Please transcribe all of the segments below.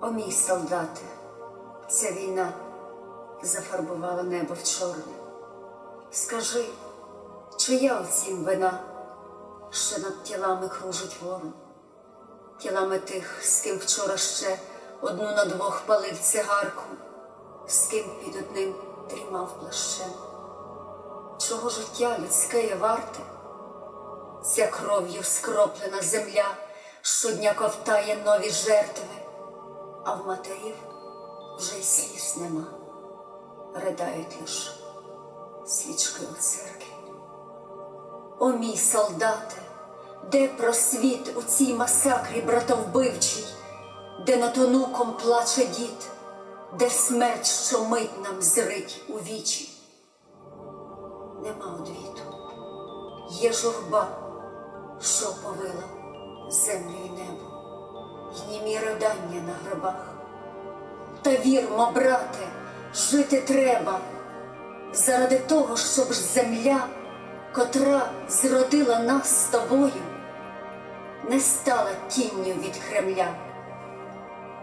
О мій солдате, ця війна зафарбувала небо в чорне. Скажи, чия оцім вина, що над тілами кружить ворон, тілами тих, з ким вчора ще одну на двох палив цигарку, з ким під одним дрімав плащем. Чого життя людське є варте? Ця кров'ю скроплена земля щодня ковтає нові жертви, а в матерів вже й сліз нема, ридають лиш свічки у церкві. О мій солдате, де просвіт у цій масакрі братовбивчій, де над онуком плаче дід, де смерть щомить нам зрить у вічі? Нема одвіту, є журба, що повила землю ридання на гробах. Та вірмо, брате, жити треба заради того, щоб земля, котра зродила нас з тобою, не стала тінню від Кремля.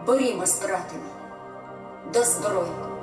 Борімось, брате до зброї.